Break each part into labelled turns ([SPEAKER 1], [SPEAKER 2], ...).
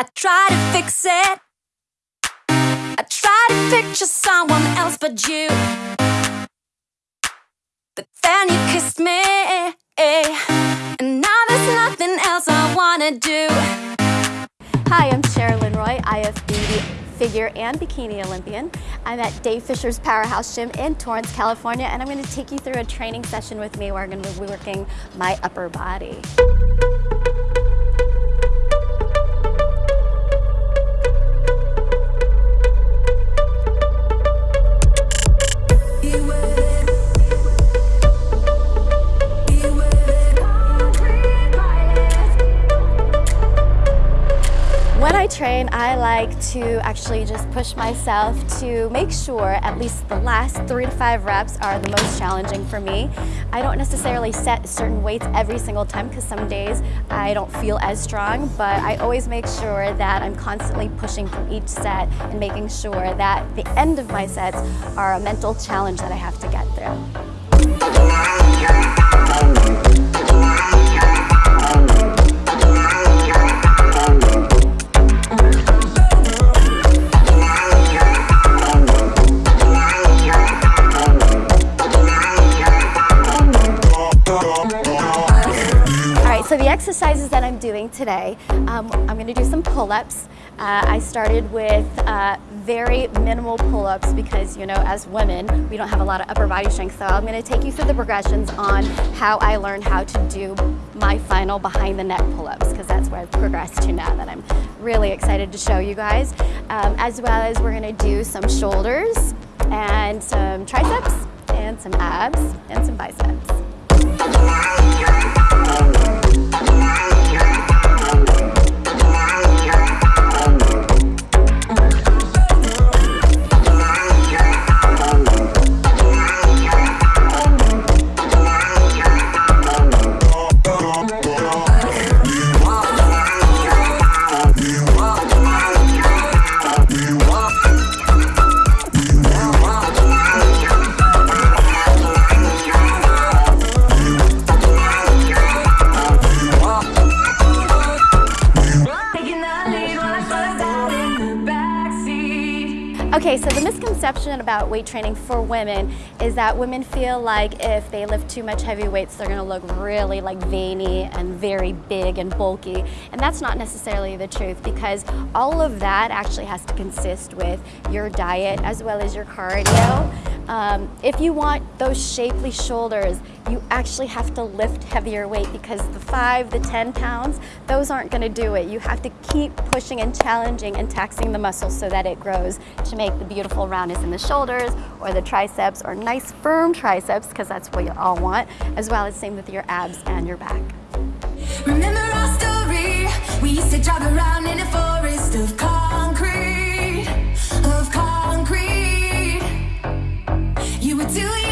[SPEAKER 1] I try to fix it. I try to picture someone else but you. But then you kissed me, and now there's nothing else I wanna do.
[SPEAKER 2] Hi, I'm Sherilyn Roy, IFBB figure and bikini Olympian. I'm at Dave Fisher's Powerhouse Gym in Torrance, California, and I'm gonna take you through a training session with me where I'm gonna be working my upper body. Train, I like to actually just push myself to make sure at least the last three to five reps are the most challenging for me. I don't necessarily set certain weights every single time because some days I don't feel as strong, but I always make sure that I'm constantly pushing through each set and making sure that the end of my sets are a mental challenge that I have to get through. Exercises that I'm doing today, um, I'm going to do some pull-ups. Uh, I started with uh, very minimal pull-ups because, you know, as women, we don't have a lot of upper body strength. So I'm going to take you through the progressions on how I learned how to do my final behind the neck pull-ups because that's where I've progressed to now that I'm really excited to show you guys. Um, as well as we're going to do some shoulders and some triceps and some abs and some biceps. Okay, so the misconception about weight training for women is that women feel like if they lift too much heavy weights, they're gonna look really like veiny and very big and bulky. And that's not necessarily the truth because all of that actually has to consist with your diet as well as your cardio. Um, if you want those shapely shoulders, you actually have to lift heavier weight because the five, the 10 pounds, those aren't gonna do it. You have to keep pushing and challenging and taxing the muscles so that it grows to make the beautiful roundness in the shoulders or the triceps or nice firm triceps because that's what you all want, as well as same with your abs and your back. Remember our story, we used to around in a forest of concrete, of concrete. You were two years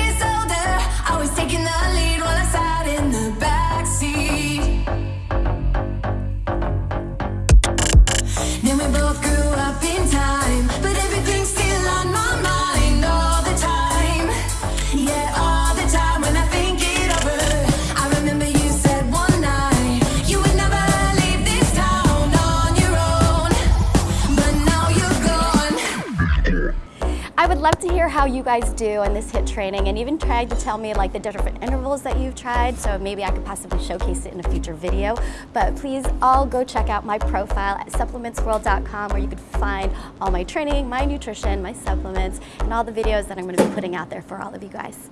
[SPEAKER 2] would love to hear how you guys do in this HIIT training and even try to tell me like the different intervals that you've tried so maybe I could possibly showcase it in a future video. But please all go check out my profile at supplementsworld.com where you can find all my training, my nutrition, my supplements, and all the videos that I'm going to be putting out there for all of you guys.